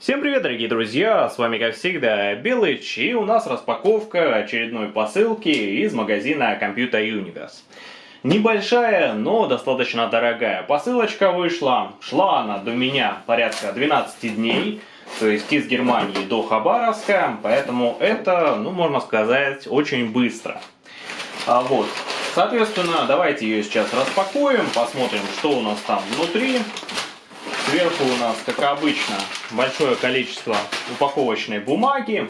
Всем привет, дорогие друзья! С вами, как всегда, Белыч, и у нас распаковка очередной посылки из магазина Computer Universe. Небольшая, но достаточно дорогая посылочка вышла. Шла она до меня порядка 12 дней, то есть из Германии до Хабаровска, поэтому это, ну, можно сказать, очень быстро. А вот, соответственно, давайте ее сейчас распакуем, посмотрим, что у нас там внутри. Сверху у нас, как обычно, большое количество упаковочной бумаги.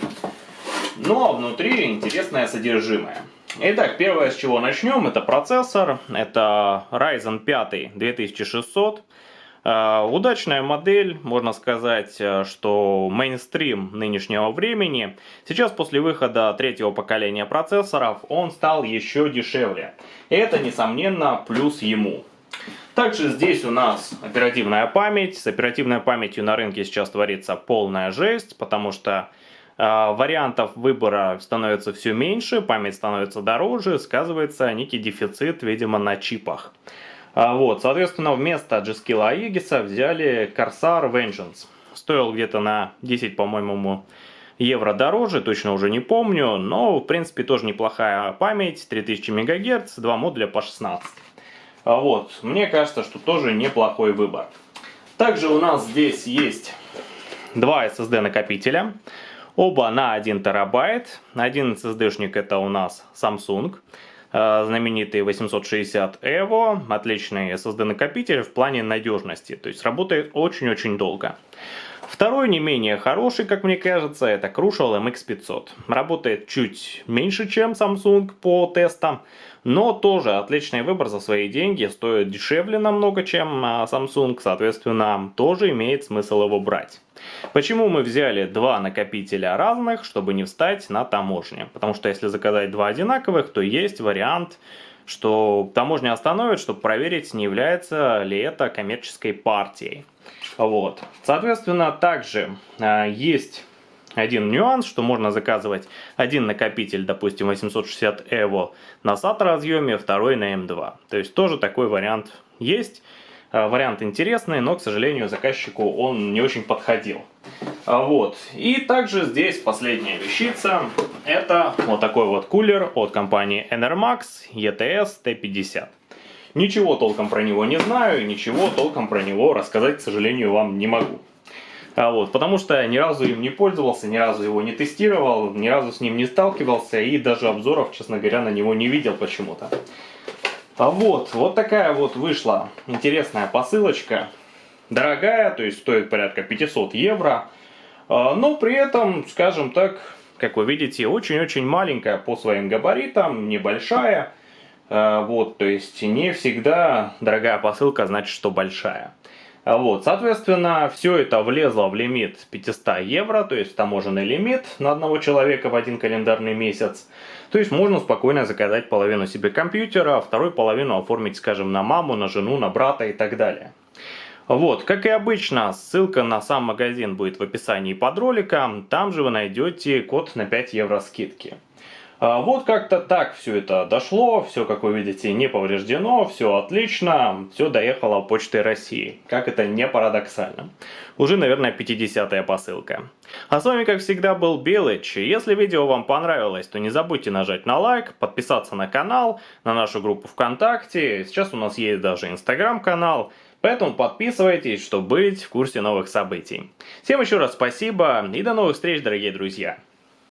А внутри интересное содержимое. Итак, первое, с чего начнем, это процессор. Это Ryzen 5 2600. Uh, удачная модель, можно сказать, э, что мейнстрим нынешнего времени. Сейчас после выхода третьего поколения процессоров он стал еще дешевле. Это, несомненно, плюс ему. Также здесь у нас оперативная память. С оперативной памятью на рынке сейчас творится полная жесть, потому что э, вариантов выбора становится все меньше, память становится дороже, сказывается некий дефицит, видимо, на чипах. А, вот, соответственно, вместо G-Skill Aegis взяли Corsair Vengeance. Стоил где-то на 10, по-моему, евро дороже, точно уже не помню, но, в принципе, тоже неплохая память, 3000 МГц, два модуля по 16. А вот, мне кажется, что тоже неплохой выбор. Также у нас здесь есть два SSD накопителя. Оба на 1 терабайт. Один SSD-шник это у нас Samsung. Э, знаменитый 860 EVO. Отличный SSD накопитель в плане надежности. То есть работает очень-очень долго. Второй не менее хороший, как мне кажется, это Crucial MX500. Работает чуть меньше, чем Samsung по тестам, но тоже отличный выбор за свои деньги, стоит дешевле намного, чем а, Samsung, соответственно, тоже имеет смысл его брать. Почему мы взяли два накопителя разных, чтобы не встать на таможне? Потому что если заказать два одинаковых, то есть вариант что таможня остановит, чтобы проверить, не является ли это коммерческой партией. Вот. Соответственно, также э, есть один нюанс, что можно заказывать один накопитель, допустим, 860 EVO на SATA разъеме, второй на M2. То есть тоже такой вариант есть. Э, вариант интересный, но, к сожалению, заказчику он не очень подходил. А, вот. И также здесь последняя вещица. Это вот такой вот кулер от компании Enermax ETS T50. Ничего толком про него не знаю, ничего толком про него рассказать, к сожалению, вам не могу. А вот, потому что ни разу им не пользовался, ни разу его не тестировал, ни разу с ним не сталкивался и даже обзоров, честно говоря, на него не видел почему-то. А вот, вот такая вот вышла интересная посылочка. Дорогая, то есть стоит порядка 500 евро. А, но при этом, скажем так, как вы видите, очень-очень маленькая по своим габаритам, небольшая. А, вот, то есть не всегда дорогая посылка значит, что большая. А вот, соответственно, все это влезло в лимит 500 евро, то есть таможенный лимит на одного человека в один календарный месяц. То есть можно спокойно заказать половину себе компьютера, а вторую половину оформить, скажем, на маму, на жену, на брата и так далее. Вот, как и обычно, ссылка на сам магазин будет в описании под роликом, там же вы найдете код на 5 евро скидки. А, вот как-то так все это дошло, все, как вы видите, не повреждено, все отлично, все доехало почтой России. Как это не парадоксально. Уже, наверное, 50-я посылка. А с вами, как всегда, был Белыч. Если видео вам понравилось, то не забудьте нажать на лайк, подписаться на канал, на нашу группу ВКонтакте. Сейчас у нас есть даже Инстаграм-канал. Поэтому подписывайтесь, чтобы быть в курсе новых событий. Всем еще раз спасибо и до новых встреч, дорогие друзья.